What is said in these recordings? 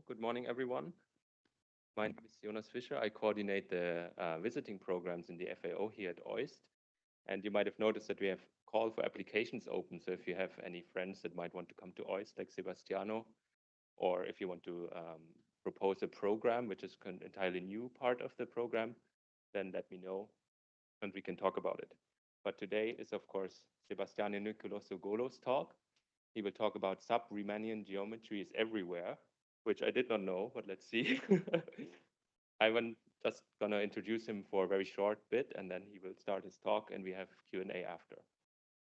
Good morning, everyone. My name is Jonas Fischer. I coordinate the uh, visiting programs in the FAO here at OIST. And you might have noticed that we have call for applications open. So if you have any friends that might want to come to OIST, like Sebastiano, or if you want to um, propose a program, which is an entirely new part of the program, then let me know and we can talk about it. But today is, of course, Sebastiano Nicolussi Golo's talk. He will talk about sub-Riemannian geometry is everywhere, which I did not know, but let's see. I'm just gonna introduce him for a very short bit and then he will start his talk and we have Q&A after.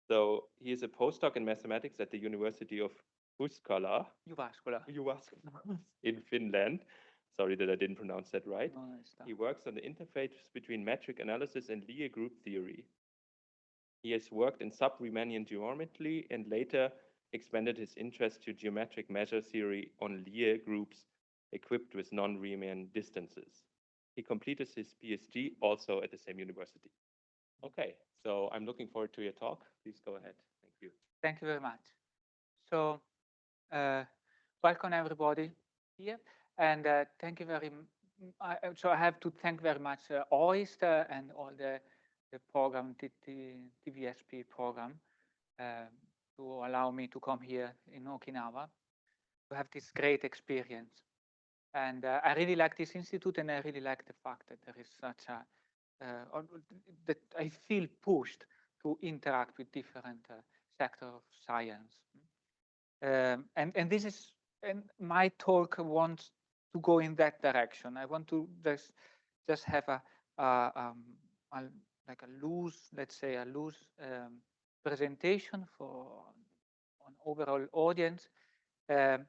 So he is a postdoc in mathematics at the University of Jyväskylä, Jyväskylä. Jyväskylä in Finland. Sorry that I didn't pronounce that right. No, he works on the interface between metric analysis and Lie group theory. He has worked in sub-Riemannian geometry and later expanded his interest to geometric measure theory on Lie groups equipped with non-Riemann distances. He completed his PhD also at the same university. Okay, so I'm looking forward to your talk. Please go ahead. Thank you. Thank you very much. So, uh, welcome everybody here, and uh, thank you very. I, so I have to thank very much uh, OIST uh, and all the the program, the, the TSVP program, uh, to allow me to come here in Okinawa to have this great experience. And uh, I really like this institute, and I really like the fact that there is such a uh, that I feel pushed to interact with different uh, sectors of science. Um, and, and this is, and my talk wants to go in that direction. I want to just, just have a, a, um, a like a loose, let's say a loose um, presentation for an overall audience, um,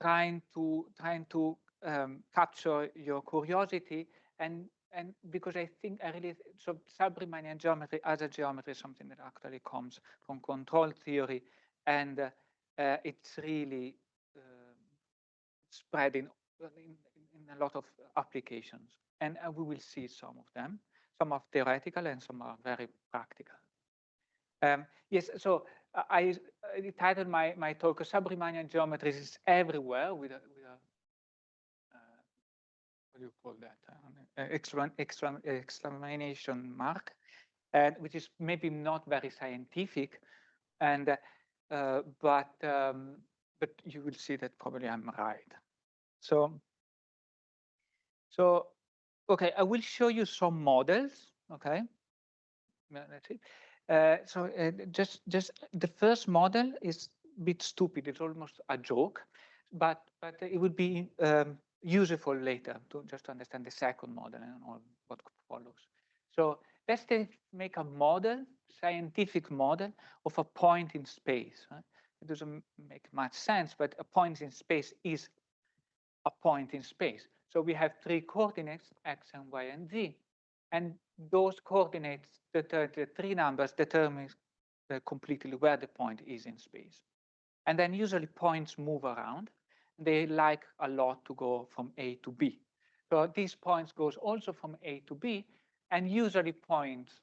trying to trying to um, capture your curiosity and and because I think I really so sub-Riemannian geometry as a geometry is something that actually comes from control theory, and uh, uh, it's really uh, spreading in, in, a lot of applications, and uh, we will see some of them. Some are theoretical and some are very practical. Um, yes, so I, I titled my my talk "Sub-Riemannian geometries is everywhere" with a, what do you call that? Uh, exclamation mark, and which is maybe not very scientific, and uh, but um, but you will see that probably I'm right. So so okay, I will show you some models. Okay, let's see. Uh, so uh, just just the first model is a bit stupid. It's almost a joke, but but it would be um, useful later to just to understand the second model and all what follows. So let's make a model, scientific model of a point in space. Right? It doesn't make much sense, but a point in space is a point in space. So we have three coordinates, x and y and z. And those coordinates, the, the three numbers determine uh, completely where the point is in space. And then usually points move around they like a lot to go from A to B. So these points goes also from A to B, and usually points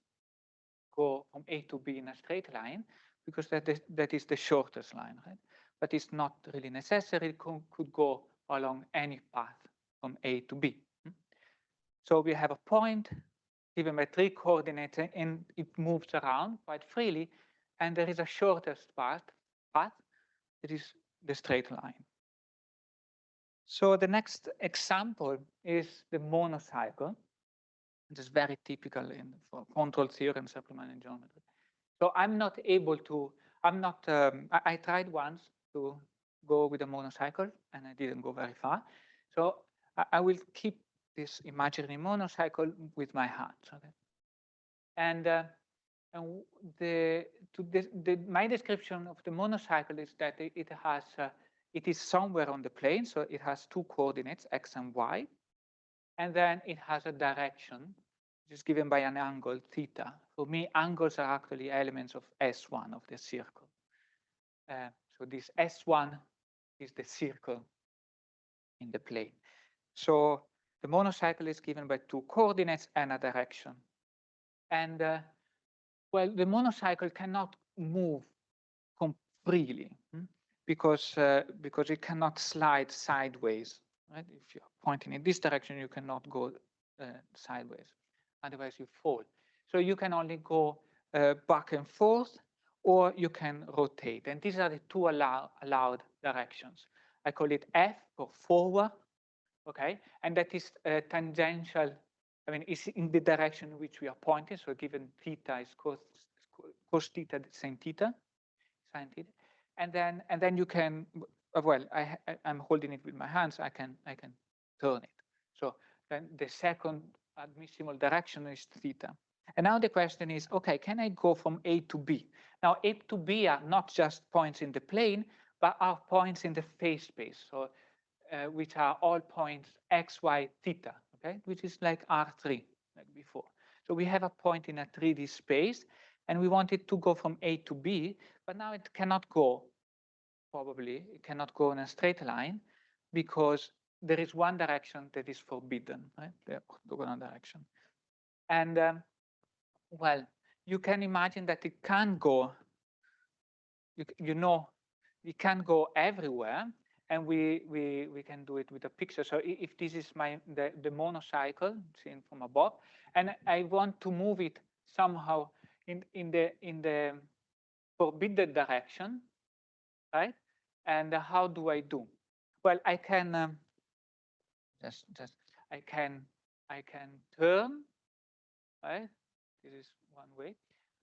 go from A to B in a straight line because that is, that is the shortest line, right? But it's not really necessary. It could go along any path from A to B. Hmm? So we have a point given by three coordinates and it moves around quite freely. And there is a shortest path, path that is the straight line. So the next example is the monocycle. It is very typical in for control theory and sub-Riemannian geometry. So I'm not able to, I'm not, um, I, I, tried once to go with a monocycle and I didn't go very far. So I, I will keep this imaginary monocycle with my hands. Okay? And, uh, and the, the, the, my description of the monocycle is that it, it has uh, it is somewhere on the plane, so it has two coordinates, x and y. And then it has a direction, which is given by an angle, theta. For me, angles are actually elements of S1 of the circle. Uh, so this S1 is the circle in the plane. So the monocycle is given by two coordinates and a direction. And uh, well, the monocycle cannot move freely. Hmm? because uh, because it cannot slide sideways. Right? If you're pointing in this direction, you cannot go uh, sideways. Otherwise, you fall. So you can only go uh, back and forth, or you can rotate. And these are the two allow allowed directions. I call it F for forward, okay? And that is uh, tangential, I mean, it's in the direction which we are pointing. So given theta is cos, cos theta, sine theta, sine theta. And then, and then you can, uh, well, I, I, I'm holding it with my hands, I can, I can turn it. So then the second admissible direction is theta. And now the question is, okay, can I go from A to B? Now, A to B are not just points in the plane, but are points in the phase space, so uh, which are all points x, y, theta, okay, which is like R3, like before. So we have a point in a 3D space, and we want it to go from A to B, but now it cannot go, probably, it cannot go in a straight line, because there is one direction that is forbidden, right, the orthogonal direction. And, um, well, you can imagine that it can go, you, you know we can go everywhere and we, we, we can do it with a picture. So if this is my the, the monocycle seen from above, and I want to move it somehow in, in, the, in the forbidden direction, right? And how do I do? Well, I can um, just, just, I can, I can turn, right? This is one way.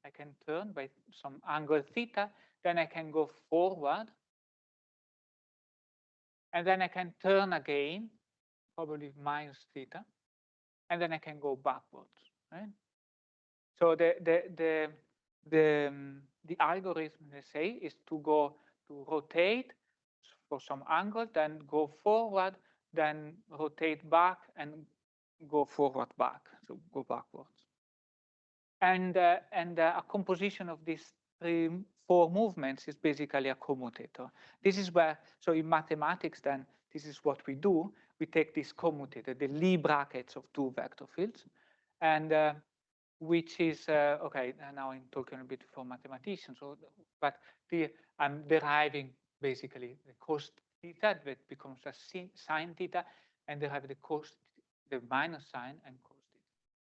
I can turn by some angle theta then I can go forward. And then I can turn again, probably minus theta. And then I can go backwards, right? So the, the, the, the, um, the algorithm, they say, is to go to rotate for some angle, then go forward, then rotate back and go forward back, so go backwards. And, uh, and uh, a composition of these three four movements is basically a commutator. This is where, so in mathematics then, this is what we do. We take this commutator, the Lie brackets of two vector fields, and uh, which is, uh, okay, now I'm talking a bit for mathematicians, so, but the, I'm deriving basically the cos theta that becomes a sine theta, and they have the cos, the minus sign and cos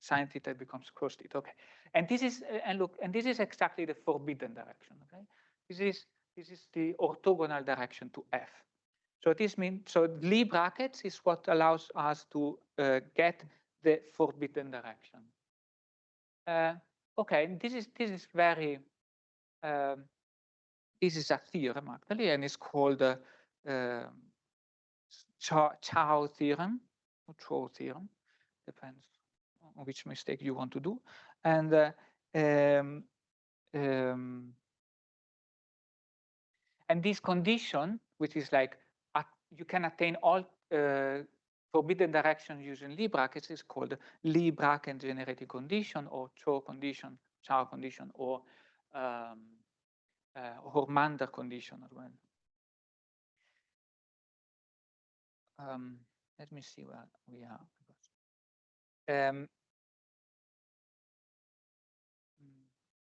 sine theta becomes cos theta. Okay, and this is and look, and this is exactly the forbidden direction. Okay, this is this is the orthogonal direction to f. So this means so Lie brackets is what allows us to uh, get the forbidden direction. Uh, okay, this is this is very um, this is a theorem actually, and it's called the uh, Chow theorem or Chow theorem, depends which mistake you want to do. And uh, um, um, and this condition, which is like uh, you can attain all uh, forbidden directions using Lie brackets, is called Lie bracket generating condition or Chow condition, Chow condition, or um, uh, Hörmander condition as well. Um, let me see where we are. Um,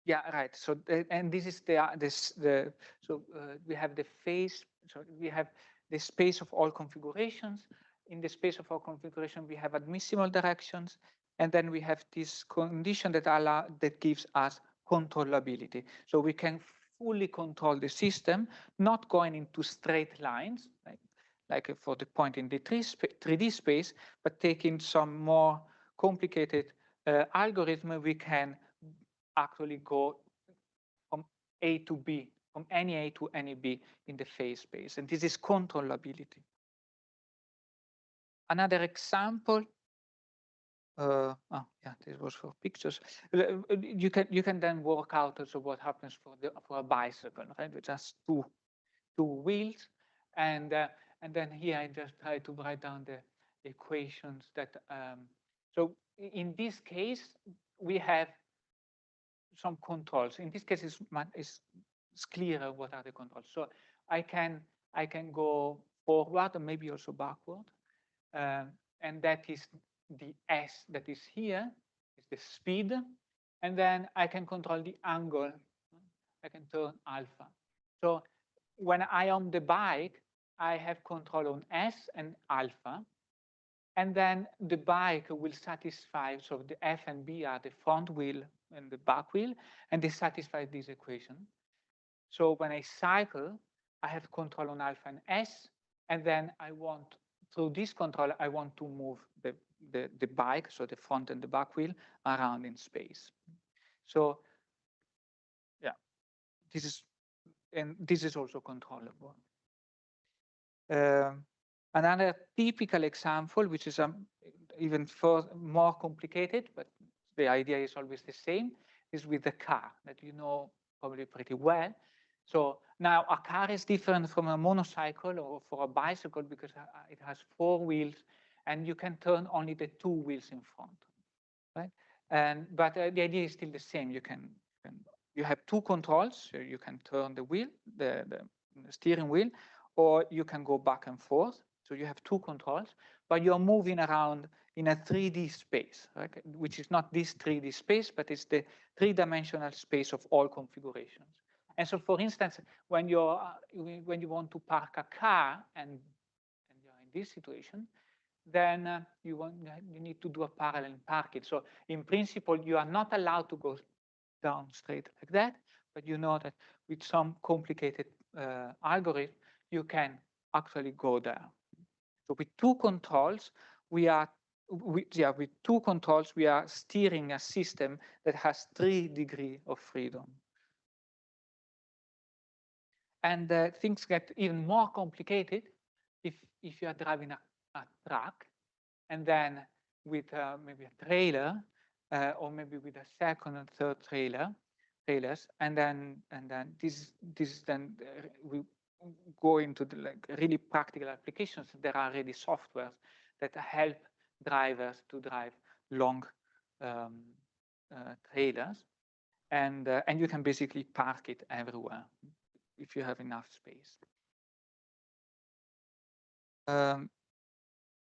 Yeah, right. So and this is the uh, this the so uh, we have the phase. So we have the space of all configurations. In the space of all configuration, we have admissible directions, and then we have this condition that allow that gives us controllability. So we can fully control the system, not going into straight lines, like, like for the point in the 3D space, but taking some more complicated uh, algorithm, we can actually go from A to B, from any A to any B in the phase space. And this is controllability. Another example, uh, oh yeah, this was for pictures. You can you can then work out also what happens for the for a bicycle, right? With just two two wheels, and uh, and then here I just try to write down the equations that. Um, so in this case, we have some controls. In this case, it's, it's, clearer what are the controls. So I can I can go forward and maybe also backward, um, and that is the s that is here is the speed, and then I can control the angle. I can turn alpha. So when I on the bike, I have control on S and alpha. And then the bike will satisfy, so the F and B are the front wheel and the back wheel, and they satisfy this equation. So when I cycle, I have control on alpha and S, and then I want, through this control, I want to move the, the, the bike, so the front and the back wheel, around in space. So yeah, this is, and this is also controllable. Um, another typical example, which is um, even for more complicated, but the idea is always the same, is with the car that you know probably pretty well. So now a car is different from a motorcycle or for a bicycle because uh, it has four wheels and you can turn only the two wheels in front, right? And but uh, the idea is still the same. You can, can you have two controls. So you can turn the wheel, the, the steering wheel, or you can go back and forth. So you have two controls, but you're moving around in a 3D space, right? which is not this 3D space, but it's the three-dimensional space of all configurations. And so, for instance, when you're uh, when you want to park a car and, and you're in this situation, then uh, you want you need to do a parallel parking. So, in principle, you are not allowed to go down straight like that, but you know that with some complicated uh, algorithm, you can actually go there. So, with two controls, we are we, yeah, with two controls, we are steering a system that has three degree of freedom. And uh, things get even more complicated if, if you are driving a, a truck and then with uh, maybe a trailer uh, or maybe with a second and third trailer trailers and then and then this this then uh, we go into the like really practical applications there are already softwares that help drivers to drive long um, uh, trailers and uh, and you can basically park it everywhere if you have enough space. Um,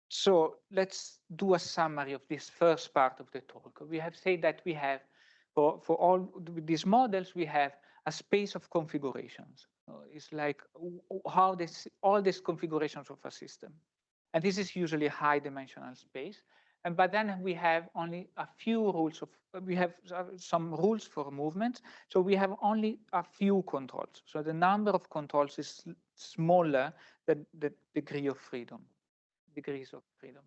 so let's do a summary of this first part of the talk. We have said that we have, for, for all these models, we have a space of configurations. it's like how this, all these configurations of a system. And this is usually high dimensional space. And but then we have only a few rules of, we have some rules for movement. So we have only a few controls. So the number of controls is smaller than the degree of freedom, degrees of freedom.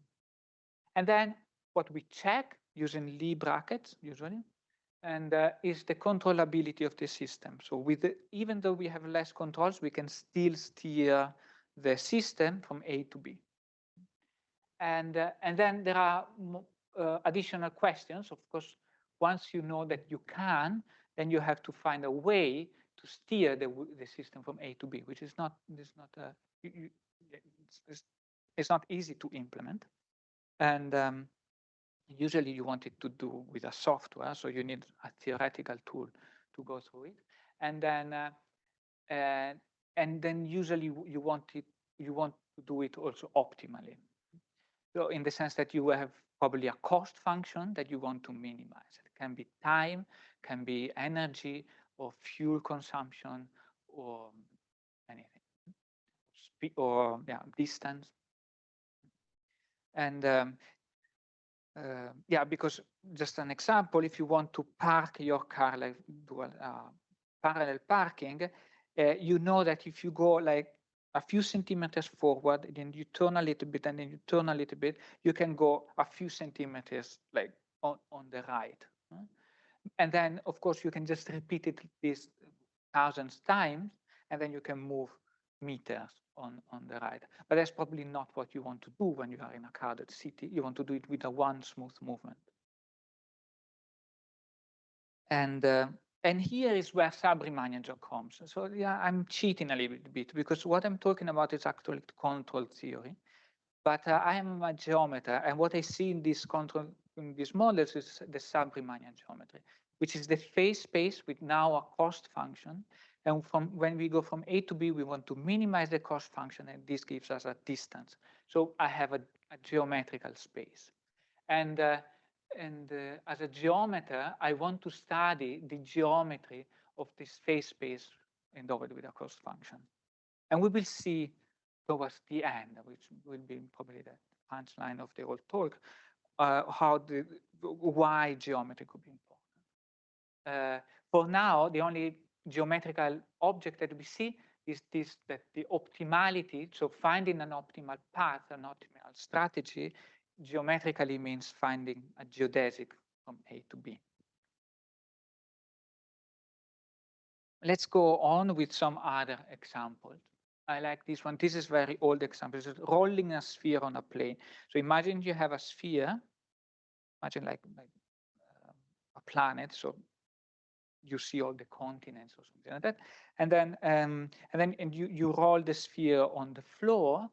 And then what we check using Lie brackets usually, and uh, is the controllability of the system. So with the, even though we have less controls, we can still steer the system from A to B. And, uh, and then there are uh, additional questions. Of course, once you know that you can, then you have to find a way to steer the, the system from A to B, which is not, is not uh, you, you, it's, it's, not easy to implement. And um, usually you want it to do with a software, so you need a theoretical tool to go through it. And then, uh, and, and then usually you want it, you want to do it also optimally. So in the sense that you have probably a cost function that you want to minimize. It can be time, can be energy or fuel consumption or anything, Spe or yeah, distance. And um, uh, yeah, because just an example, if you want to park your car like dual uh, parallel parking, uh, you know that if you go like a few centimeters forward, then you turn a little bit, and then you turn a little bit, you can go a few centimeters like on, on the right. And then, of course, you can just repeat it this thousands times, and then you can move meters on, on the right. But that's probably not what you want to do when you are in a crowded city. You want to do it with a one smooth movement. And uh, and here is where Sabri job comes. So yeah, I'm cheating a little bit because what I'm talking about is actually control theory. But uh, I am a geometer, and what I see in this control in these models is the Sub-Riemannian geometry, which is the phase space with now a cost function. And from when we go from A to B, we want to minimize the cost function, and this gives us a distance. So I have a, a geometrical space. And uh, and uh, as a geometer, I want to study the geometry of this phase space endowed with a cost function. And we will see towards the end, which will be probably the punchline of the whole talk, uh, how the why geometry could be important. Uh, for now, the only geometrical object that we see is this that the optimality, so finding an optimal path, an optimal strategy, geometrically means finding a geodesic from A to B. Let's go on with some other examples. I like this one. This is very old example. It's rolling a sphere on a plane. So imagine you have a sphere. Imagine like, like um, a planet. So you see all the continents or something like that. And then um, and then and you you roll the sphere on the floor,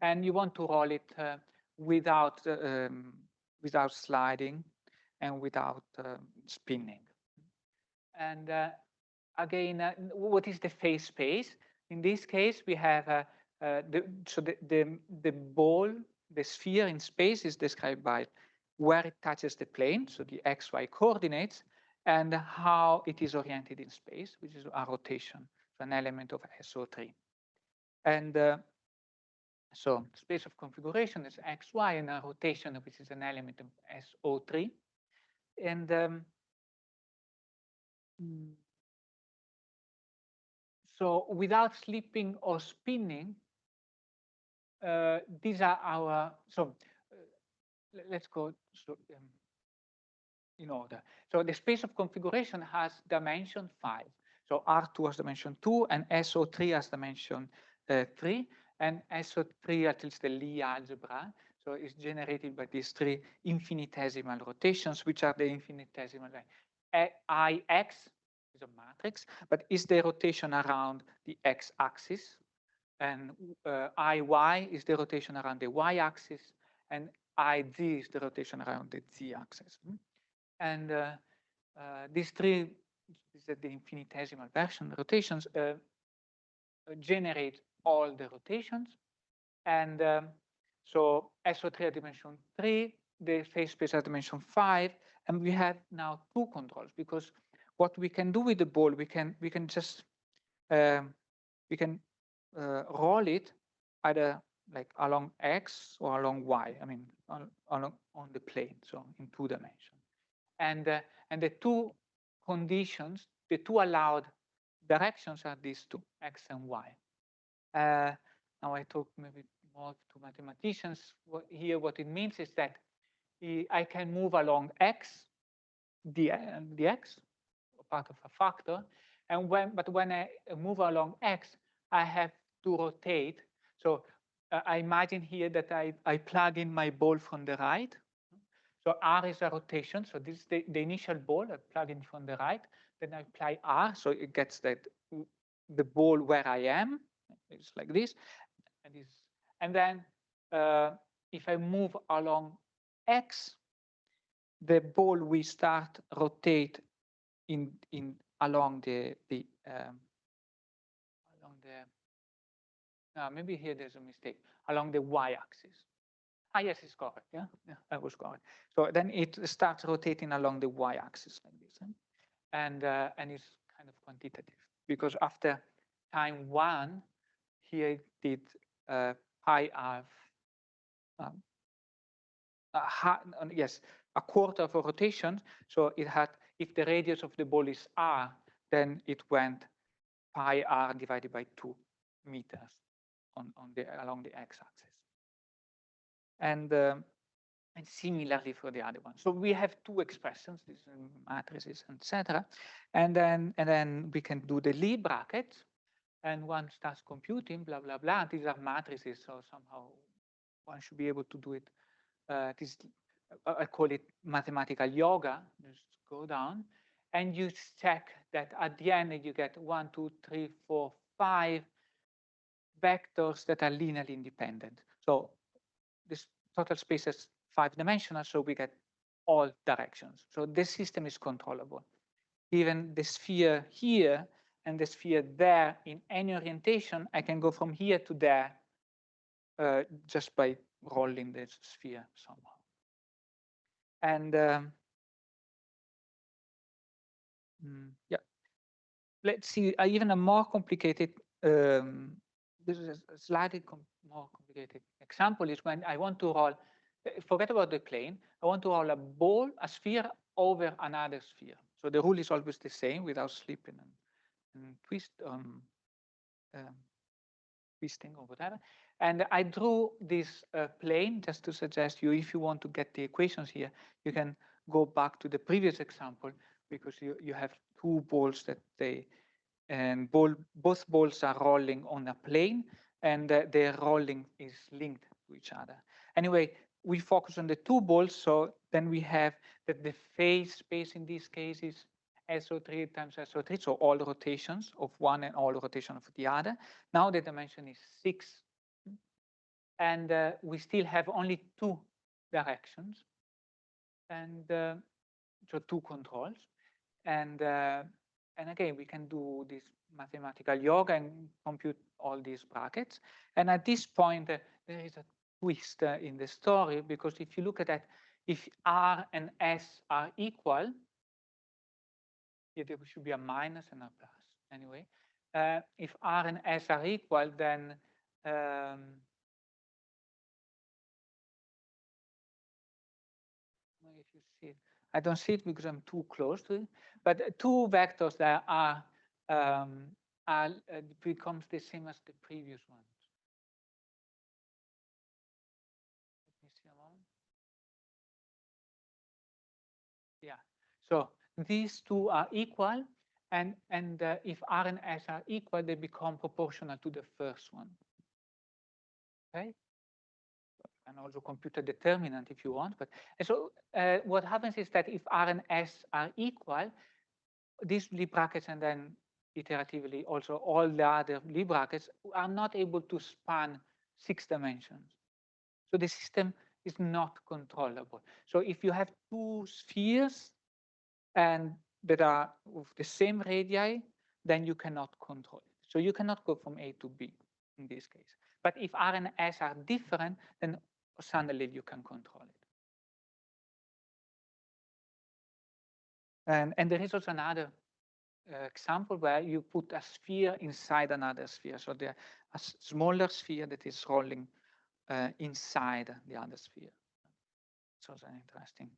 and you want to roll it uh, without uh, um, without sliding and without uh, spinning. And uh, again, uh, what is the phase space? In this case, we have the, so the, the, the ball, the sphere in space is described by where it touches the plane, so the xy coordinates, and how it is oriented in space, which is a rotation, so an element of SO3. And uh, so space of configuration is xy and a rotation, which is an element of SO3. And um, hmm. So without slipping or spinning, uh, these are our, so uh, let's go so, um, in order. So the space of configuration has dimension five. So R2 has dimension two and SO3 has dimension uh, three and SO3 at least the Lie algebra. So it's generated by these three infinitesimal rotations, which are the infinitesimal IX is a matrix, but is the rotation around the x-axis, and uh, Iy is the rotation around the y-axis, and Iz is the rotation around the z-axis. Hmm? And uh, uh, these three, these the infinitesimal version rotations, uh, generate all the rotations. And um, so SO3 at dimension 3, the phase space at dimension 5, and we have now two controls because what we can do with the ball, we can we can just um, we can uh, roll it either like along x or along y. I mean, on, on the plane, so in two dimensions. And uh, and the two conditions, the two allowed directions are these two, x and y. Uh, now I talk maybe more to mathematicians. What, here, what it means is that I can move along x, the, the x, part of a factor. And when, but when I move along x, I have to rotate. So uh, I imagine here that I, I plug in my ball from the right. So R is a rotation. So this is the, the initial ball I plug in from the right. Then I apply R, so it gets that the ball where I am. It's like this. And, this, and then uh, if I move along X, the ball will start rotate in in along the the um, along the uh, maybe here there's a mistake along the y-axis. Ah, yes, it's correct. Yeah, yeah, I was correct. So then it starts rotating along the y-axis like this, eh? and uh, and it's kind of quantitative because after time one, here did uh, pi r. Um, yes, a quarter of a rotation. So it had if the radius of the ball is r, then it went pi r divided by 2 meters on, on the along the x-axis. And, uh, and similarly for the other one. So we have two expressions, these matrices, etc. And then and then we can do the Lie brackets, and one starts computing, blah blah blah. These are matrices, so somehow one should be able to do it. Uh, this I call it mathematical yoga. Just go down and you check that at the end you get one, two, three, four, five vectors that are linearly independent. So this total space is five dimensional, so we get all directions. So this system is controllable. Even the sphere here and the sphere there in any orientation, I can go from here to there uh, just by rolling the sphere somehow. And um, mm, yeah, let's see uh, even a more complicated um, this is a slightly com more complicated example is when I want to roll, uh, forget about the plane, I want to roll a ball, a sphere over another sphere. So the rule is always the same without slipping and twist, um, um, twisting or whatever. And I drew this uh, plane just to suggest you, if you want to get the equations here, you can go back to the previous example because you, you have two balls that they, and ball, both balls are rolling on a plane and uh, their rolling is linked to each other. Anyway, we focus on the two balls, so then we have that the phase space in this case is SO3 times SO3, so all rotations of one and all rotation of the other. Now the dimension is six, and uh, we still have only two directions, and uh, so two controls, and uh, and again we can do this mathematical yoga and compute all these brackets. And at this point, uh, there is a twist uh, in the story because if you look at that, if R and S are equal, here there should be a minus and a plus anyway. Uh, if R and S are equal, then um, I don't see it because I'm too close to it, but two vectors that are um, are, uh, becomes the same as the previous ones. These two are equal, and, and uh, if R and S are equal, they become proportional to the first one. Okay? And also compute a determinant if you want. But so uh, what happens is that if R and S are equal, these brackets and then iteratively also all the other brackets are not able to span six dimensions. So the system is not controllable. So if you have two spheres and that are of the same radii, then you cannot control it. So you cannot go from A to B in this case. But if R and S are different, then suddenly you can control it. And, and there is also another uh, example where you put a sphere inside another sphere. So there a smaller sphere that is rolling uh, inside the other sphere. So it's an interesting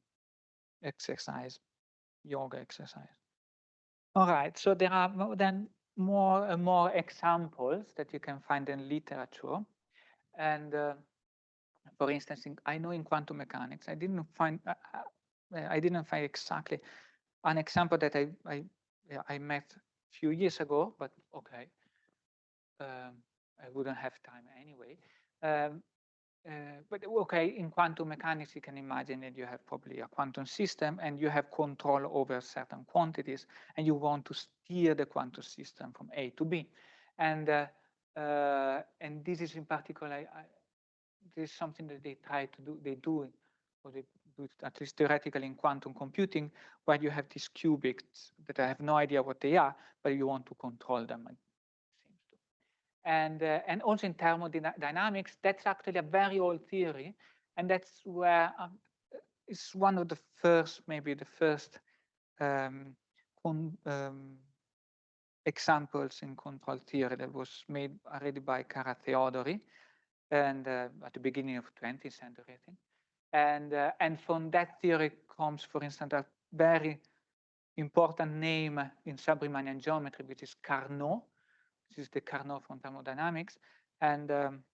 exercise, yoga exercise. All right, so there are then more and more examples that you can find in literature. And uh, for instance, in, I know in quantum mechanics, I didn't find, uh, uh I didn't find exactly an example that I, I I met a few years ago, but okay. Um, I wouldn't have time anyway. Um, uh, but okay, in quantum mechanics, you can imagine that you have probably a quantum system and you have control over certain quantities and you want to steer the quantum system from A to B. And uh, uh, and this is in particular, I, I, this is something that they try to do, they do, or they do it at least theoretically in quantum computing, where you have these qubits that I have no idea what they are, but you want to control them. And, uh, and also in thermodynamics, that's actually a very old theory. And that's where um, it's one of the first, maybe the first um, um, examples in control theory that was made already by Carathéodory and uh, at the beginning of 20th century, I think. And, uh, and from that theory comes, for instance, a very important name in sub-Riemannian geometry, which is Carnot. Is the Carnot from thermodynamics. And um,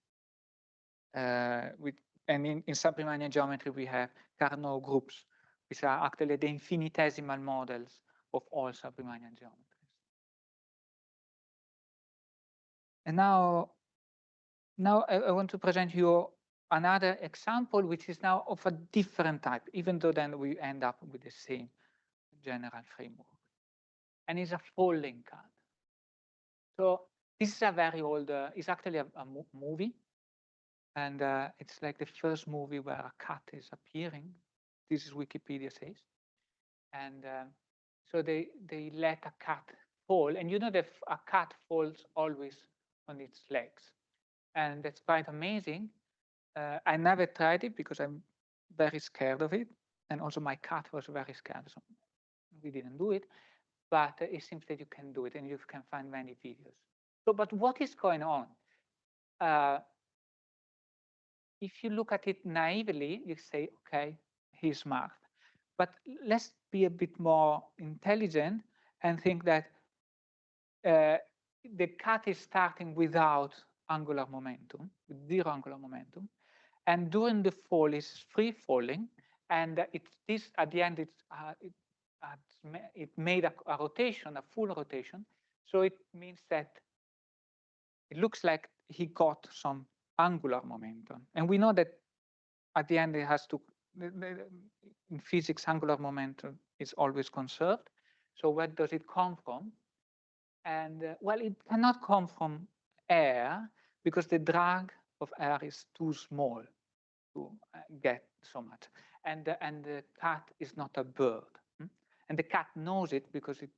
uh, with, and in, in geometry, we have Carnot groups, which are actually the infinitesimal models of all sub-Riemannian geometries. And now, now I, I want to present you another example, which is now of a different type, even though then we end up with the same general framework. And it's a falling cut. So this is a very old, uh, it's actually a, a movie. And uh, it's like the first movie where a cat is appearing. This is Wikipedia says. And uh, so they, they let a cat fall. And you know that a cat falls always on its legs. And that's quite amazing uh, I never tried it because I'm very scared of it. And also my cat was very scared, so we didn't do it. But it seems that you can do it and you can find many videos. So, but what is going on? uh, if you look at it naively, you say, okay, he's smart. But let's be a bit more intelligent and think that uh, the cat is starting without angular momentum, with zero angular momentum. And during the fall, it's free falling. And it's this at the end, it's, uh, it, it made a, a rotation, a full rotation. So it means that it looks like he got some angular momentum. And we know that at the end it has to, in physics, angular momentum is always conserved. So where does it come from? And uh, well, it cannot come from air because the drag of air is too small to uh, get so much. And, uh, and the cat is not a bird. Hmm? And the cat knows it because it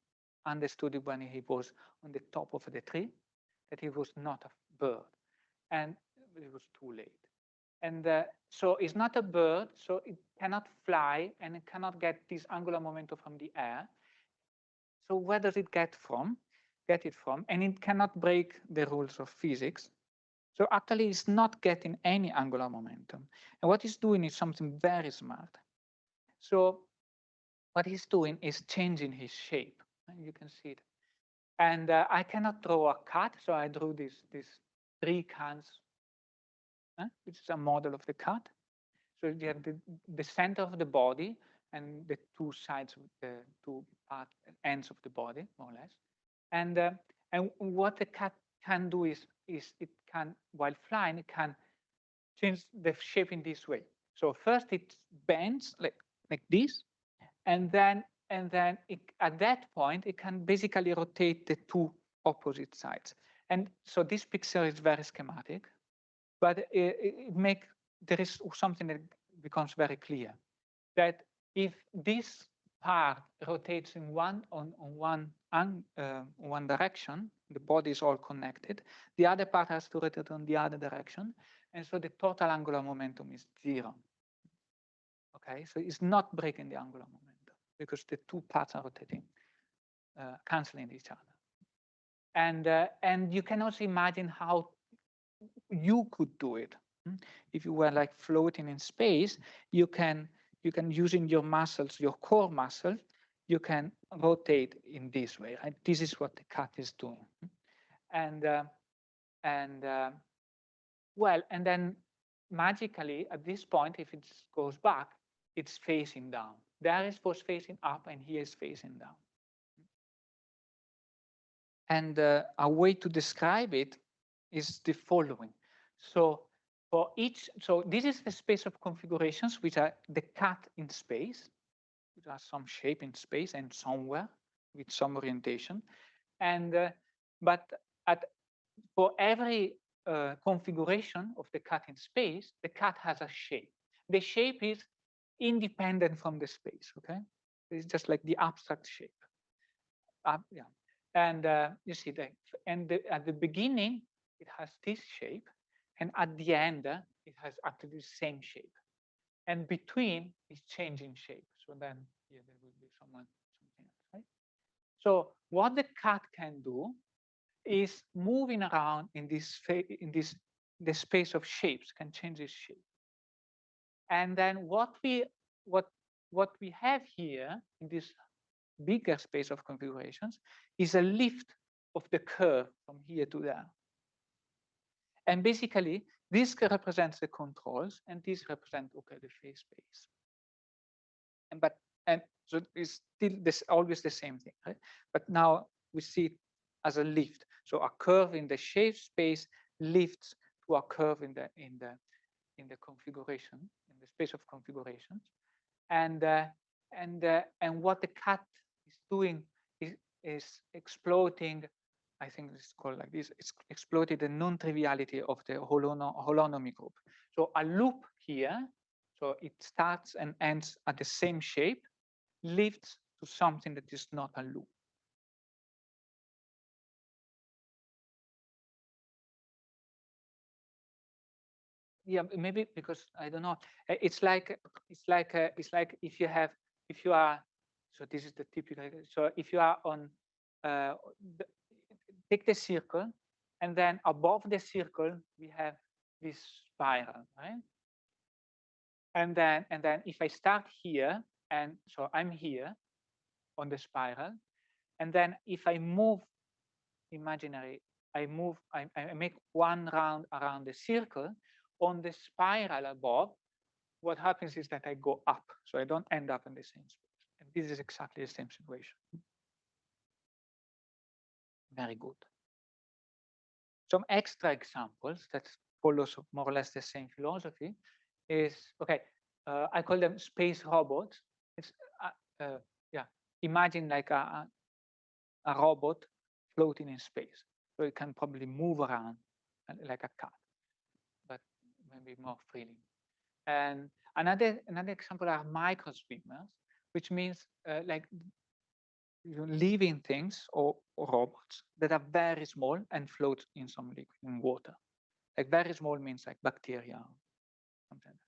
understood it when he was on the top of the tree, that he was not a bird. And it was too late. And uh, so it's not a bird, so it cannot fly and it cannot get this angular momentum from the air. So where does it get from? Get it from? And it cannot break the rules of physics. So actually it's not getting any angular momentum. And what it's doing is something very smart. So what he's doing is changing his shape. And you can see it. And uh, I cannot draw a cat, so I drew this, this three cans which is a model of the cat. So you have the, the center of the body and the two sides of the two part, ends of the body, more or less. And uh, and what the cat can do is is it can while flying it can change the shape in this way. So first it bends like like this, and then and then it, at that point it can basically rotate the two opposite sides. And so this picture is very schematic but it, it make there is something that becomes very clear that if this part rotates in one on, on one uh, one direction, the body is all connected. The other part has to rotate on the other direction, and so the total angular momentum is zero. Okay, so it's not breaking the angular momentum because the two parts are rotating, uh, canceling each other. And uh, and you can also imagine how you could do it. Hmm? If you were like floating in space, you can you can using your muscles, your core muscle, you can rotate in this way. Right? This is what the cat is doing, and uh, and uh, well, and then magically at this point, if it goes back, it's facing down. There is was facing up, and here is facing down. And uh, a way to describe it is the following. So for each, so this is the space of configurations, which are the cut in space, which are some shape in space and somewhere with some orientation. And, uh, but at, for every uh, configuration of the cut in space, the cut has a shape. The shape is independent from the space, okay? It's just like the abstract shape. Uh, yeah. And uh, you see that, and the, at the beginning, it has this shape. And at the end, uh, it has actually the same shape. And between is changing shape. So then here there will be someone, something else, right? So what the cat can do is moving around in this in this the space of shapes can change its shape. And then what we what what we have here in this bigger space of configurations is a lift of the curve from here to there. And basically, this represents the controls, and this represents okay the phase space. And but and so it's still this always the same thing, right? But now we see it as a lift. So a curve in the shape space lifts to a curve in the in the in the configuration the space of configurations, and uh, and uh, and what the cat is doing is is exploiting I think it's called like this, it's exploited the non-triviality of the holono holonomy group. So a loop here, so it starts and ends at the same shape, leads to something that is not a loop. Yeah, maybe because I don't know. Eh, it's like it's like uh, it's like if you have if you are so this is the typical so if you are on uh, take the circle and then above the circle we have this spiral, right? And then and then if I start here, and so I'm here on the spiral, and then if I move imaginary, I move, I, I make one round around the circle on the spiral above, what happens is that I go up, so I don't end up in the same space. And this is exactly the same situation. Very good. Some extra examples that follows more or less the same philosophy is, okay, uh, I call them space robots. It's, uh, uh, yeah, imagine like a, a robot floating in space. So it can probably move around uh, like a cat, maybe more freely. And another another example are micro swimmers, which means uh, like living things or, or, robots that are very small and float in some liquid in water. Like very small means like bacteria, something.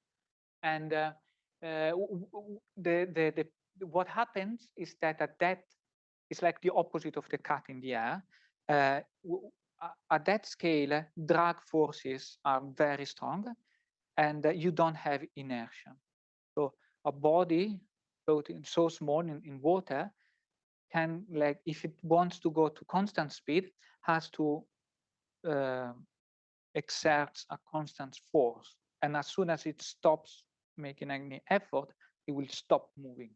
And uh, uh, the, the the what happens is that at that is like the opposite of the cut in the air. Uh, at that scale, drag forces are very strong and uh, you don't have inertia. So a body floating so small in, in water can like, if it wants to go to constant speed, has to uh, exert a constant force. And as soon as it stops making any effort, it will stop moving.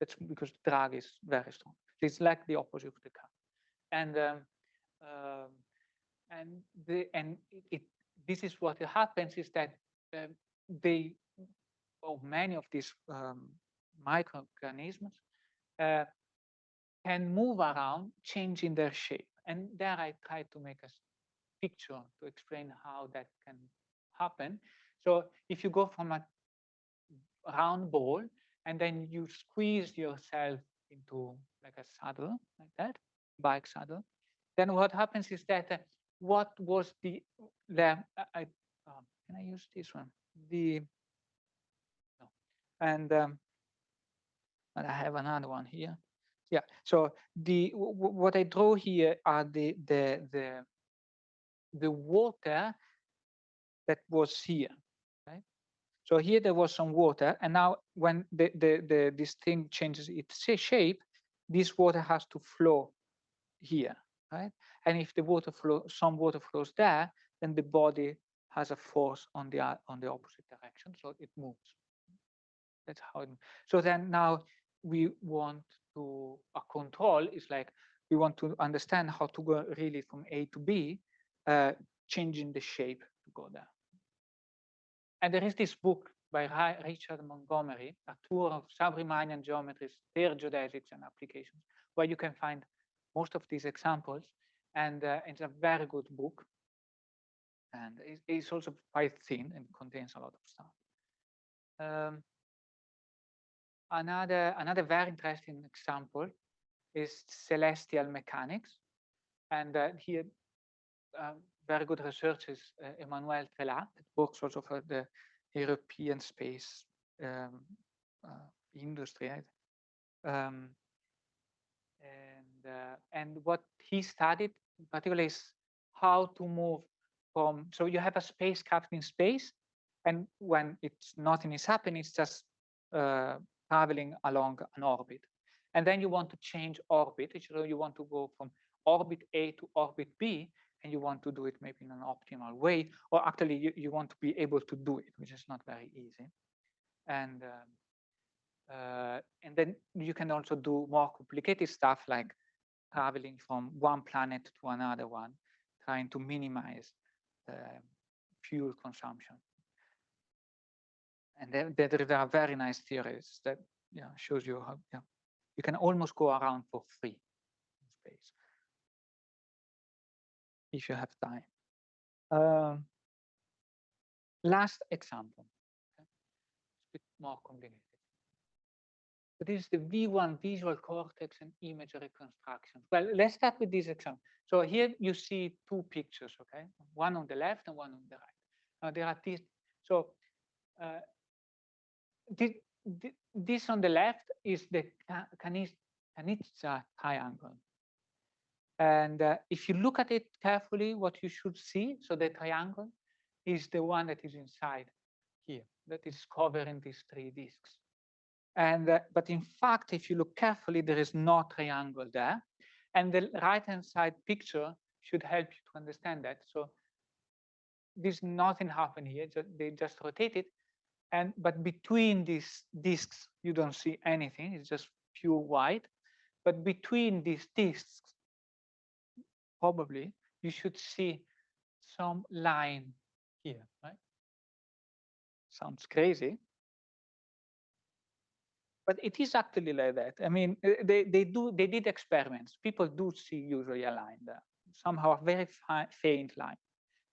That's because drag is very strong. It's like the opposite of the car. And um, um, and the and it, it, this is what happens is that they or many of these um, microorganisms uh, can move around, changing their shape. And there I try to make a picture to explain how that can happen. So if you go from a round ball and then you squeeze yourself into like a saddle like that, bike saddle, then what happens is that uh, what was the, the I, um, can I use this one? The, no. and, um, and I have another one here. Yeah, so the what I draw here are the the the the water that was here. Right? So here there was some water, and now when the the, the this thing changes its shape, this water has to flow here, right? And if the water flow, some water flows there, then the body has a force on the on the opposite direction, so it moves. That's how. It, so then now we want to a control is like we want to understand how to go really from A to B, uh, changing the shape to go there. And there is this book by Richard Montgomery, a tour of sub-Riemannian geometries, their geodesics and applications, where you can find most of these examples. And uh, it's a very good book. And it's also quite thin and contains a lot of stuff. Um, another, another very interesting example is celestial mechanics. And uh, here, uh, very good research is uh, Emmanuel Trelat, that works also for the European space um, uh, industry. Um, and uh, and what he studied particularly is how to move from so you have a spacecraft in space and when it's nothing is happening it's just uh, traveling along an orbit. And then you want to change orbit so you want to go from orbit a to orbit b and you want to do it maybe in an optimal way or actually you, you want to be able to do it which is not very easy. And um, uh, and then you can also do more complicated stuff like traveling from one planet to another one, trying to minimize fuel consumption. And there, there are very nice theories that yeah, shows you how yeah, you can almost go around for free in space if you have time. Um, last example, okay? a bit more complicated. This is the V1 visual cortex and image reconstruction. Well, let's start with this example. So here you see two pictures, okay? One on the left and one on the right. Now there are these. So uh, this, this on the left is the Kanizsa triangle. And uh, if you look at it carefully, what you should see, so the triangle is the one that is inside here, that is covering these three disks. And uh, but in fact, if you look carefully, there is no triangle there. And the right-hand side picture should help you to understand that. So there's nothing happen here, just, they just rotate it. And but between these disks, you don't see anything, it's just pure white. But between these disks, probably you should see some line here, right? Sounds crazy. But it is actually like that. I mean, eh, they, they do they did experiments. People do see usually a line there, somehow a very faint line,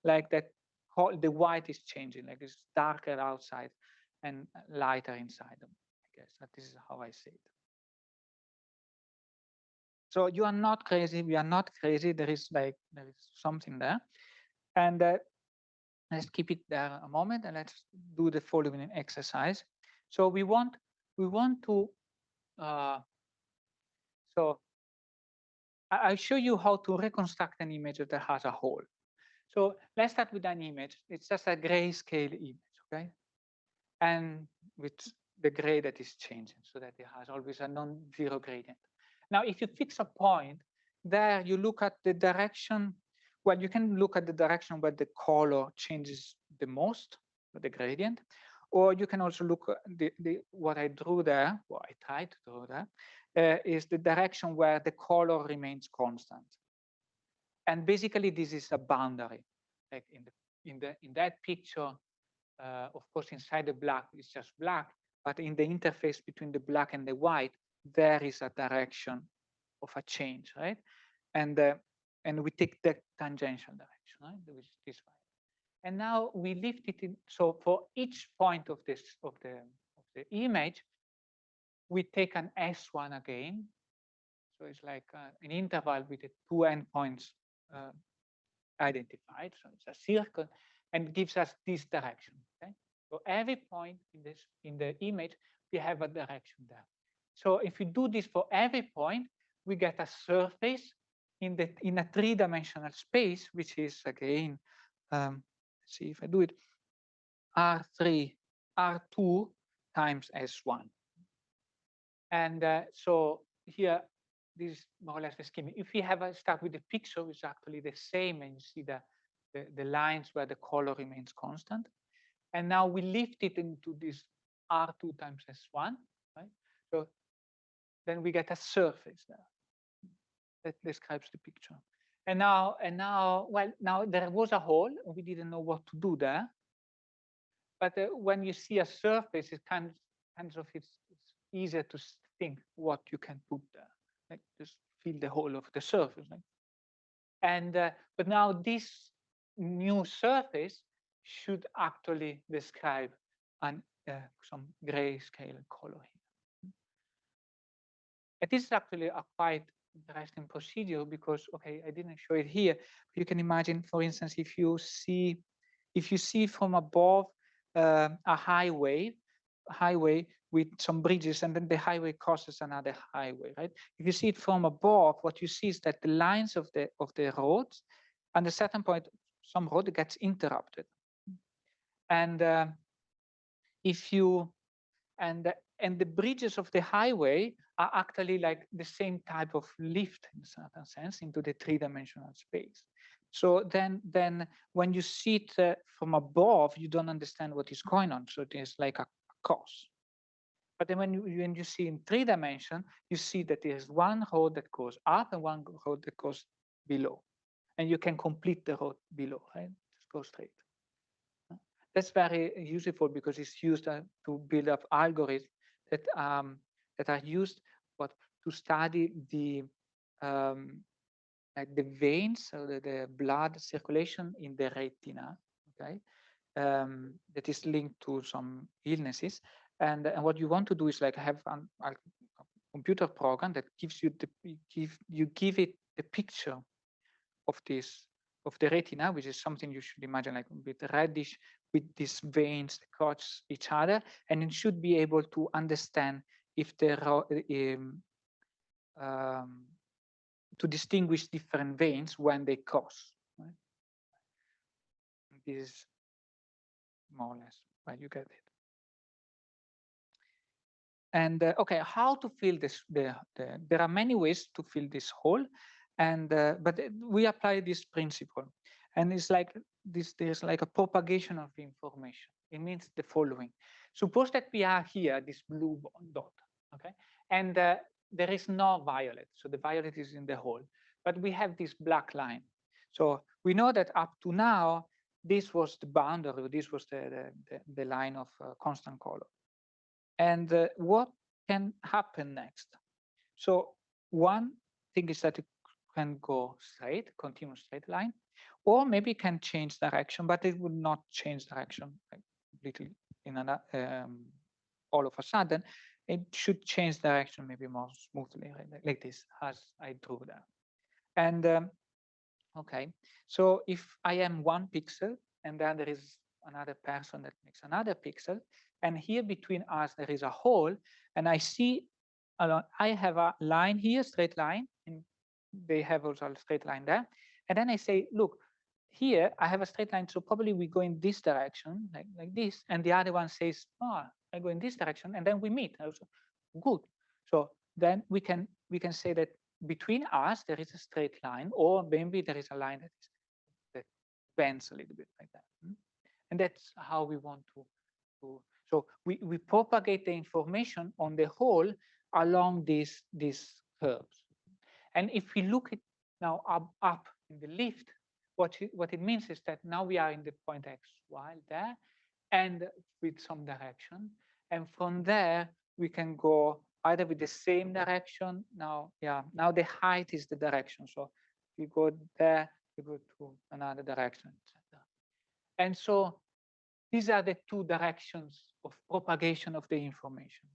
like that. The white is changing, like it's darker outside and lighter inside them. I guess that this is how I see it. So you are not crazy. We are not crazy. There is like there is something there, and uh, let's keep it there a moment and let's do the following exercise. So we want we want to uh, so I'll show you how to reconstruct an image that has a hole. So let's start with an image. It's just a grayscale image, okay? And with the gray that is changing so that it has always a non-zero gradient. Now, if you fix a point, there you look at the direction, well, you can look at the direction where the color changes the most, the gradient, or you can also look at the, the what I drew there, what I tried to draw there, uh, is the direction where the color remains constant. And basically, this is a boundary. Like in the in the in that picture, uh, of course, inside the black is just black, but in the interface between the black and the white, there is a direction of a change, right? And uh, and we take the tangential direction, right? Which is this way. And now we lift it in. So for each point of this of the of the image, we take an S1 again. So it's like uh, an interval with the two endpoints uh, identified. So it's a circle and gives us this direction. Okay. So every point in this in the image, we have a direction there. So if we do this for every point, we get a surface in the in a three-dimensional space, which is again, um, see if I do it, R3, R2 times S1. And uh, so here, this is more or less the scheme. If we have a start with the picture, it's actually the same, and you see the, the, the lines where the color remains constant. And now we lift it into this R2 times S1, right? So then we get a surface there that describes the picture. And now, and now, well, now there was a hole. We didn't know what to do there. But uh, when you see a surface, it kind, kind of it's, it's easier to think what you can put there. Like just fill the hole of the surface. Like. And uh, but now this new surface should actually describe an uh, some grayscale color here. And this is actually a quite interesting procedure because, okay, I didn't show it here. You can imagine, for instance, if you see, if you see from above uh, a highway, highway with some bridges, and then the highway crosses another highway, right? If you see it from above, what you see is that the lines of the of the roads, at a certain point, some road gets interrupted, and uh, if you and and the bridges of the highway are actually like the same type of lift in a certain sense into the three-dimensional space. So then, then when you see it uh, from above, you don't understand what is going on. So it is like a cross. But then when you, when you see in three dimension, you see that there is one road that goes up and one road that goes below. And you can complete the road below, right? Just go straight. That's very useful because it's used uh, to build up algorithms that um, that are used what to study the um, like the veins, so the, the blood circulation in the retina. Okay, um, that is linked to some illnesses. And, and what you want to do is like have an, a computer program that gives you the give you give it the picture of this of the retina, which is something you should imagine like a bit reddish with these veins that cross each other, and it should be able to understand if the um, um, to distinguish different veins when they cross. Right? This is more or less where you get it. And uh, okay, how to fill this? The, the, there are many ways to fill this hole, and uh, but we apply this principle, and it's like this. There's like a propagation of information. It means the following: suppose that we are here, this blue dot, okay, and uh, there is no violet, so the violet is in the hole, but we have this black line. So we know that up to now, this was the boundary, this was the the, the, line of uh, constant color. And uh, what can happen next? So one thing is that can go straight, continue straight line, or maybe can change direction, but it would not change direction completely in an, um, all of a sudden. It should change direction maybe more smoothly, right? like this, as I drew there. And um, okay, so if I am one pixel and then there is another person that makes another pixel, and here between us, there is a hole. And I see, I have a line here, straight line, and they have also a straight line there. And then I say, look, here I have a straight line, so probably we go in this direction, like, like this. And the other one says, oh, I go in this direction, and then we meet. Also, good. So then we can we can say that between us there is a straight line, or maybe there is a line that is that bends a little bit like that. Hmm? And that's how we want to to so we, we propagate the information on the whole along these, these curves. And if we look at now up, up in the lift, what it, what it means is that now we are in the point X, Y there, and with some direction. And from there, we can go either with the same direction. Now, yeah, now the height is the direction. So we go there, we go to another direction, etc. And so these are the two directions of propagation of the information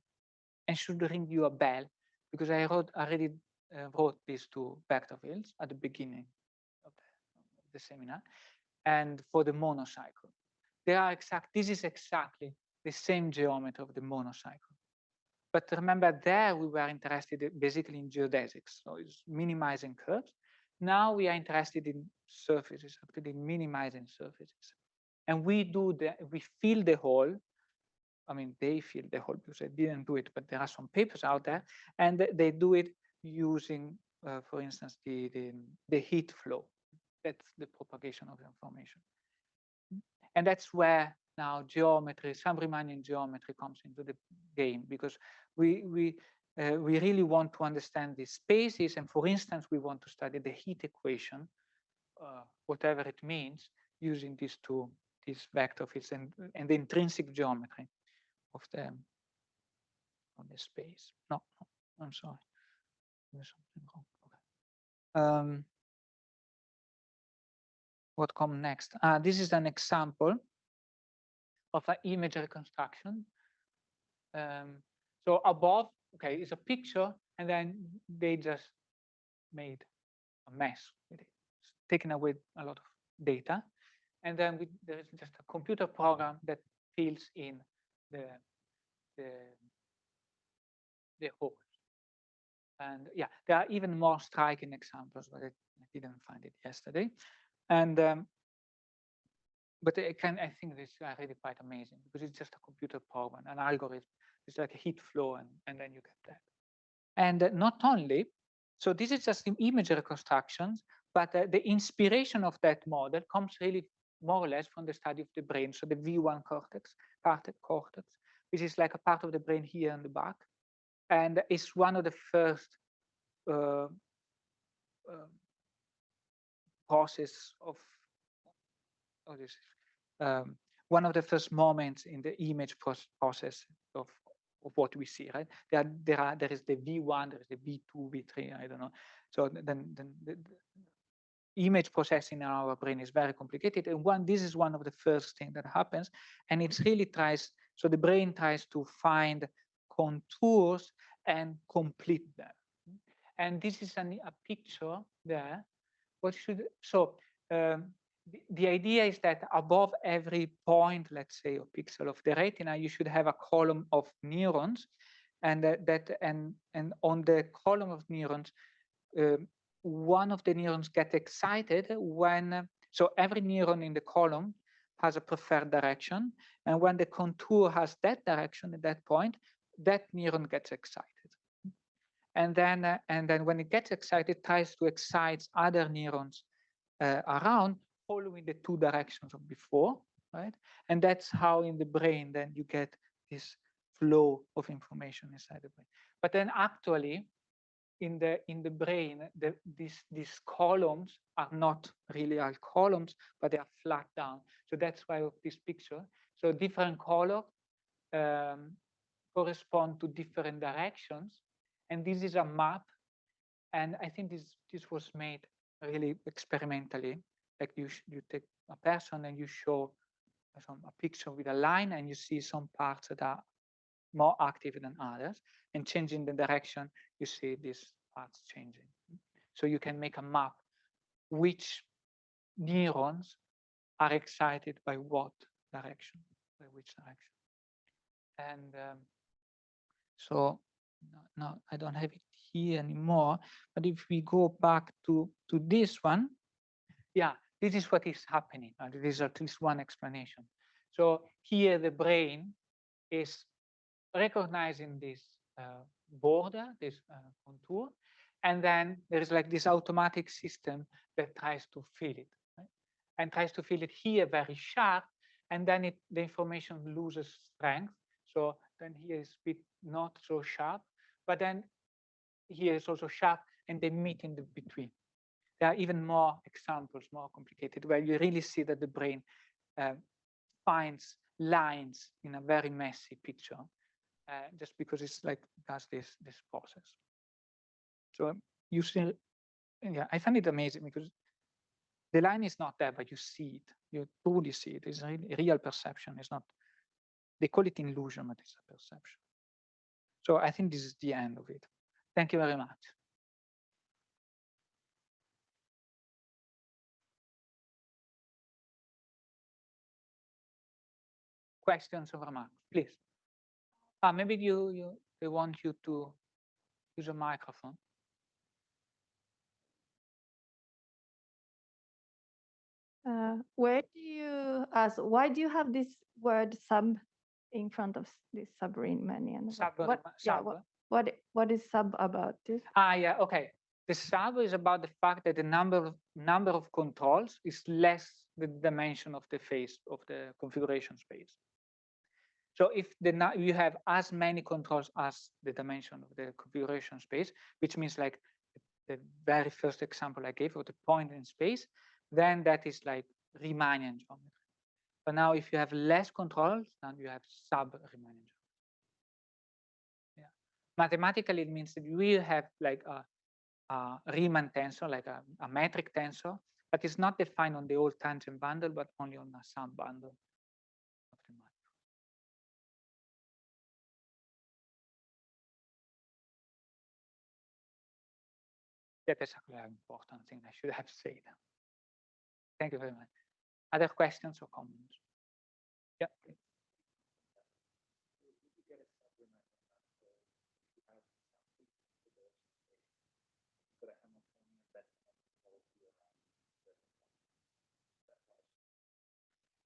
and should ring you a bell because I wrote already uh, wrote these two vector fields at the beginning of the, of the seminar and for the monocycle. They are exact, this is exactly the same geometry of the monocycle. But remember there we were interested basically in geodesics, so it's minimizing curves. Now we are interested in surfaces, actually minimizing surfaces and we do the we fill the hole i mean they fill the hole because i didn't do it but there are some papers out there and they do it using uh, for instance the, the the heat flow that's the propagation of information and that's where now geometry sub-Riemannian geometry comes into the game because we we uh, we really want to understand the spaces and for instance we want to study the heat equation uh, whatever it means using these two these vector fields and, and the intrinsic geometry of the of the space. No, no I'm sorry. Um, what come next? Ah, this is an example of an image reconstruction. Um, so above, okay, is a picture, and then they just made a mess with it, it's taken away a lot of data and then we, there is just a computer program that fills in the the the holes. And yeah, there are even more striking examples, but I, didn't find it yesterday. And um, but I can I think this is really quite amazing because it's just a computer program, an algorithm. It's like a heat flow, and and then you get that. And uh, not only, so this is just image reconstructions, but uh, the inspiration of that model comes really more or less from the study of the brain. So the V1 cortex, cortex, which is like a part of the brain here in the back. And it's one of the first uh, uh, process of, oh, this um, one of the first moments in the image process of, of what we see, right? There, there are there is the V1, there is the V2, V3, I don't know. So then, then the, image processing in our brain is very complicated. And one, this is one of the first thing that happens. And it really tries, so the brain tries to find contours and complete them. And this is an, a picture there. What should, so um, the, the idea is that above every point, let's say, or pixel of the retina, you should have a column of neurons and that, that and and on the column of neurons um, one of the neurons get excited when, so every neuron in the column has a preferred direction. And when the contour has that direction at that point, that neuron gets excited. And then, uh, and then when it gets excited, tries to excite other neurons uh, around, following the two directions of before, right? And that's how in the brain then you get this flow of information inside the brain. But then actually, in the in the brain, the, these these columns are not really all columns, but they are flat down. So that's why of this picture. So different color um, correspond to different directions, and this is a map. And I think this this was made really experimentally. Like you you take a person and you show some a picture with a line, and you see some parts that are more active than others and changing the direction, you see these parts changing. So you can make a map which neurons are excited by what direction, by which direction. And um, so no, no, I don't have it here anymore. But if we go back to, to this one, yeah, this is what is happening. Uh, this is at least one explanation. So here the brain is recognizing this uh, border, this uh, contour, and then there is like this automatic system that tries to fill it, right? and tries to fill it here very sharp, and then it, the information loses strength. So then here is bit not so sharp, but then here is also sharp, and they meet in the between. There are even more examples, more complicated, where you really see that the brain uh, finds lines in a very messy picture uh, just because it's like does this this process. So you see, yeah, I find it amazing because the line is not there, but you see it. You truly see it. It's really real perception. It's not. They call it illusion, but it's a perception. So I think this is the end of it. Thank you very much. Questions or remarks, please. Ah, maybe you, you they want you to use a microphone. Uh, where do you ask? Why do you have this word sub in front of this Sub-Riemannian? Sub, what, yeah, what, what what is sub about this? Ah, yeah, okay. The sub is about the fact that the number of number of controls is less the dimension of the face of the configuration space. So if the you have as many controls as the dimension of the configuration space, which means like the very first example I gave of the point in space, then that is like Riemannian geometry. But now if you have less controls, then you have sub-Riemannian. Yeah. Mathematically, it means that we have like a, a Riemann tensor, like a, a metric tensor, but it's not defined on the whole tangent bundle, but only on a sub bundle. That is a very important thing I should have said. Thank you very much. Other questions or comments? Yeah.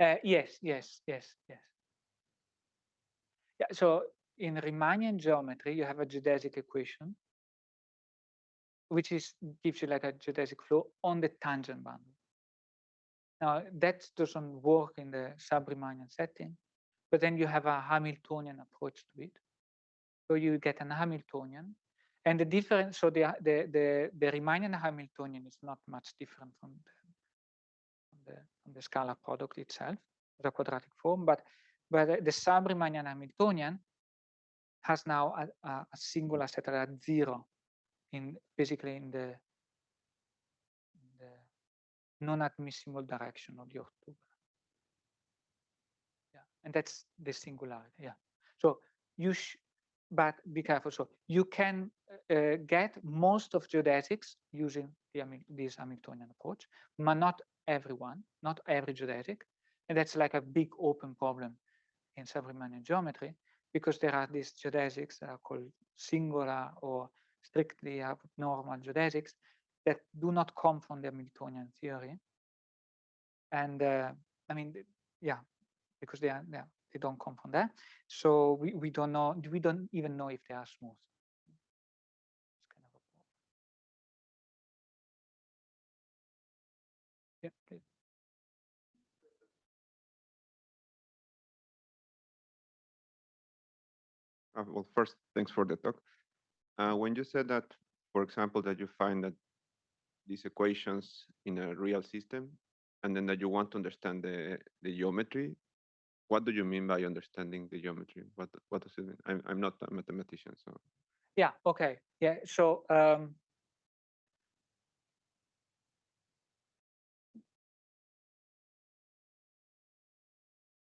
Uh, yes, yes, yes, yes. Yeah, so in Riemannian geometry, you have a geodesic equation which is gives you like a geodesic flow on the tangent bundle. Now that doesn't work in the sub-Riemannian setting, but then you have a Hamiltonian approach to it. So you get an Hamiltonian, and the difference. So the the the, the Riemannian Hamiltonian is not much different from the from the, from the scalar product itself, the quadratic form, but but the sub-Riemannian Hamiltonian has now a, a, a singular set at zero in basically in the non-admissible direction of the orthogonal. Yeah, and that's the singularity. Yeah. So you but be careful. So you can uh, get most of geodesics using the, this Hamiltonian approach, but not everyone, not every geodetic. And that's like a big open problem in sub-Riemannian geometry because there are these geodesics that are called singular or strictly abnormal geodesics that do not come from the Hamiltonian theory. And uh, I mean, yeah, because they are, yeah, they don't come from there. So we, we don't know, we don't even know if they are smooth. Kind of. Yeah, please. Uh, well, first, thanks for the talk. Uh, when you said that, for example, that you find that these equations in a real system, and then that you want to understand the, the geometry, what do you mean by understanding the geometry? What what does it mean? I'm I'm not a mathematician, so Yeah, okay. Yeah, so um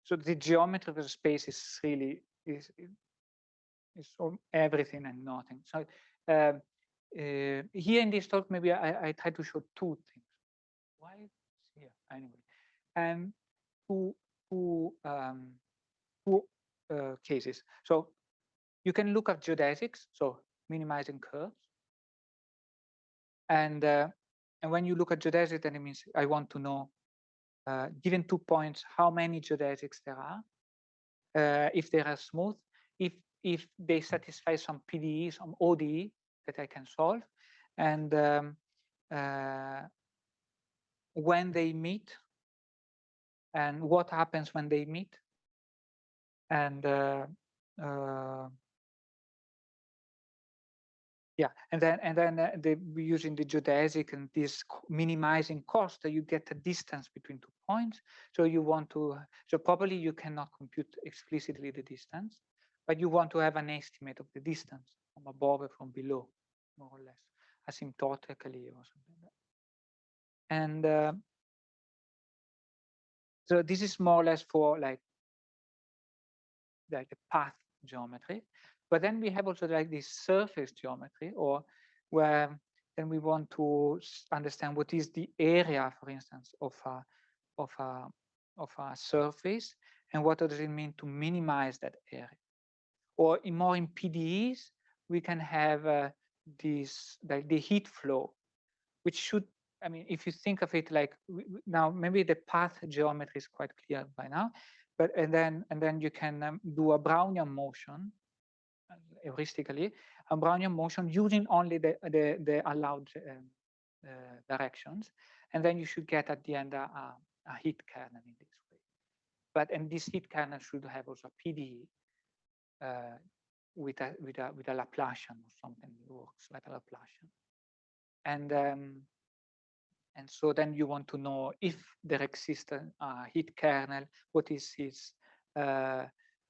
so the geometry of the space is really is is everything and nothing. So um uh, here in this talk, maybe I, I try to show two things. Why it's here anyway? And two two um two uh, cases. So you can look at geodesics, so minimizing curves. And uh, and when you look at geodesics, then it means I want to know, uh, given two points, how many geodesics there are, uh, if they are smooth, if if they satisfy some PDE, some ODE that I can solve, and um, uh, when they meet, and what happens when they meet, and uh, uh, yeah, and then and then uh, the, using the geodesic and this minimizing cost, uh, you get a distance between two points. So you want to, so probably you cannot compute explicitly the distance, but you want to have an estimate of the distance from above and from below, more or less, asymptotically or something like that. And uh, so this is more or less for like like the path geometry. But then we have also like this surface geometry, or where then we want to understand what is the area, for instance, of a of a of a surface, and what does it mean to minimize that area. Or in more in PDEs, we can have uh, this like the heat flow, which should I mean, if you think of it like now, maybe the path geometry is quite clear by now, but and then and then you can um, do a Brownian motion uh, heuristically, a Brownian motion using only the the, the allowed um, uh, directions, and then you should get at the end a, a, a heat kernel in this way. But and this heat kernel should have also a PDE uh, with a with a with a Laplacian or something works like a Laplacian, and um, and so then you want to know if there exists a a heat kernel, what is its uh,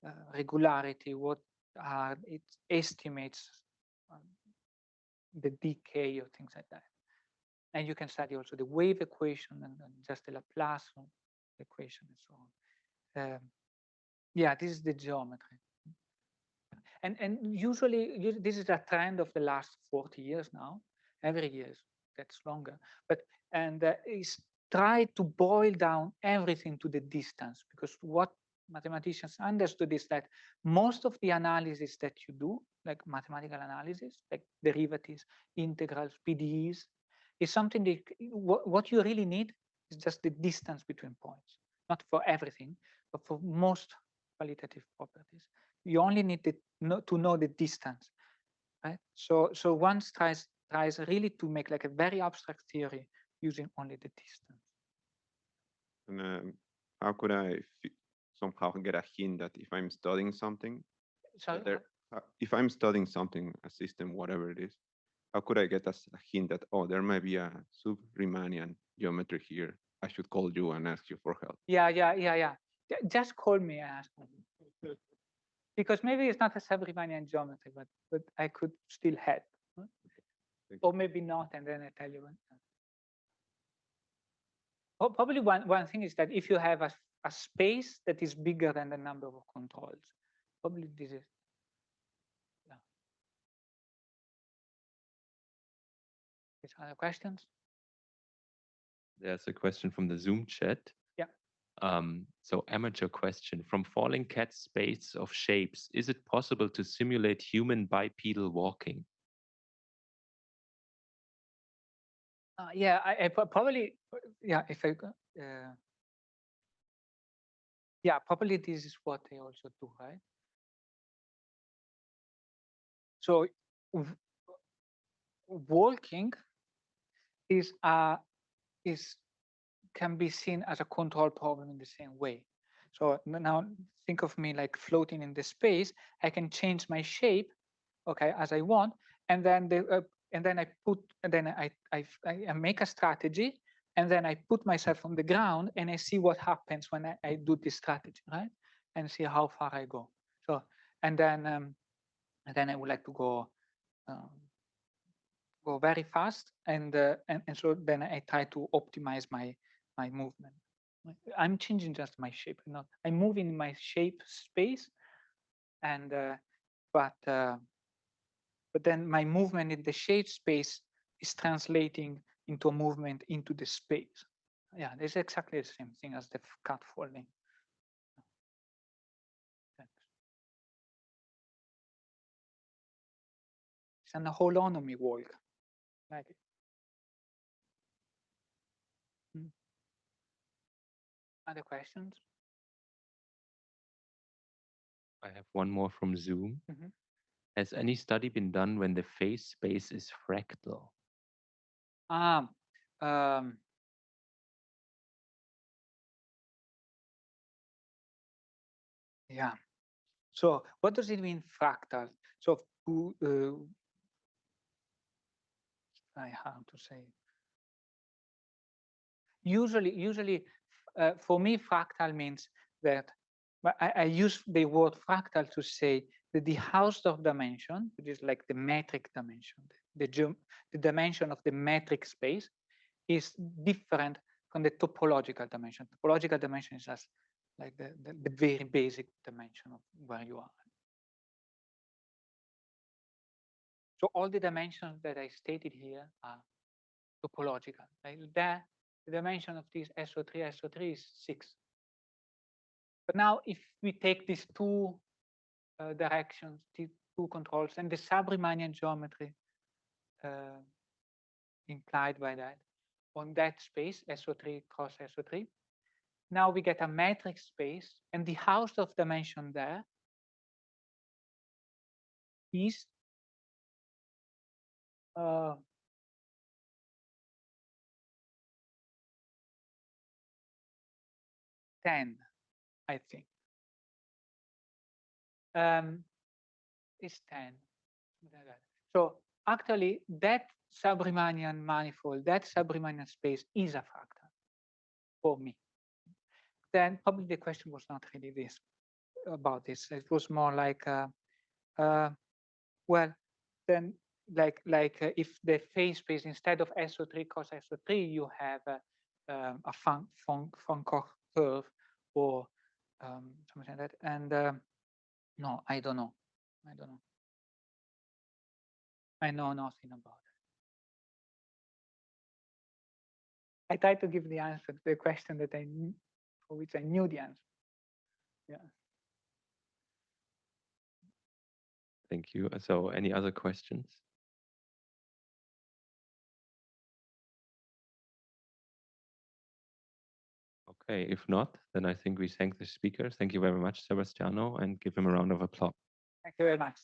uh, regularity, what are its estimates, um, the decay or things like that. And you can study also the wave equation and, and just the Laplace equation and so on. Um, yeah, this is the geometry. And and usually this is a trend of the last 40 years now. Every year gets longer. But and uh, is try to boil down everything to the distance because what mathematicians understood is that most of the analysis that you do, like mathematical analysis, like derivatives, integrals, PDEs, is something that what, what you really need is just the distance between points, not for everything, but for most qualitative properties. You only need the, know, to know the distance, right? So so one tries tries really to make like a very abstract theory using only the distance. and um, how could I f- somehow get a hint that if I'm studying something, So there, uh, if I'm studying something, a system, whatever it is, how could I get a hint that oh, there might be a sub-Riemannian geometry here? I should call you and ask you for help. yeah, yeah, yeah, yeah. Ju- Just call me and ask me. Because maybe it's not a sub-Riemannian geometry, but but I could still help. Oh, huh? Or maybe not, and then I tell you. Oh, Probably one, one thing is that if you have a, a space that is bigger than the number of controls, probably this is. Yeah. Is other questions? There's a question from the Zoom chat. Um, so amateur question from falling cat space of shapes, is it possible to simulate human bipedal walking? Uh, yeah, I, I probably, yeah, if I, uh, yeah, probably this is what they also do, right? So walking is uh is can be seen as a control problem in the same way. So now think of me like floating in the space. I can change my shape, okay, as I want, and then the uh, and then I put and then i i make a strategy, and then I put myself on the ground and I see what happens when I, I do this strategy, right? And see how far I go. So and then um, and then I would like to go um, go very fast and, uh, and and so then I try to optimize my my movement. I'm changing just my shape, not I'm moving my shape space, and uh, but uh, but then my movement in the shape space is translating into a movement into the space. Yeah, it's exactly the same thing as the cat folding. It's an holonomy walk. Like it. Mm. Other questions? I have one more from Zoom. Mhm. Has any study been done when the phase space is fractal? Ah, um, yeah. So what does it mean fractal? So who, uh, I have to say. Usually, usually, uh, for me, fractal means that I, I use the word fractal to say that the Hausdorff dimension, which is like the metric dimension, the, geom- the dimension of the metric space, is different from the topological dimension. Topological dimension is just like the, the, the very basic dimension of where you are. So all the dimensions that I stated here are topological. Like there, the dimension of this SO3, SO3 is six. But now if we take these two uh, directions, these two controls, and the sub-Riemannian geometry uh, implied by that, on that space, SO3 cross SO3, now we get a metric space, and the Hausdorff dimension there is uh, ten, I think. Um, like that. So actually, that sub-Riemannian manifold, that sub-Riemannian space is a fractal for me. Then probably the question was not really this about this. It was more like, uh, uh, well, then like like uh, if the phase space instead of SO3 cos SO3, you have uh, um, a fun fun von Koch curve or um, something like that. And um no, I don't know. I don't know. I know nothing about it. I tried to give the answer to the question that I knew, for which I knew the answer. Yeah. Thank you. So any other questions? Okay, if not, then I think we thank the speaker. Thank you very much, Sebastiano, and give him a round of applause. Thank you very much.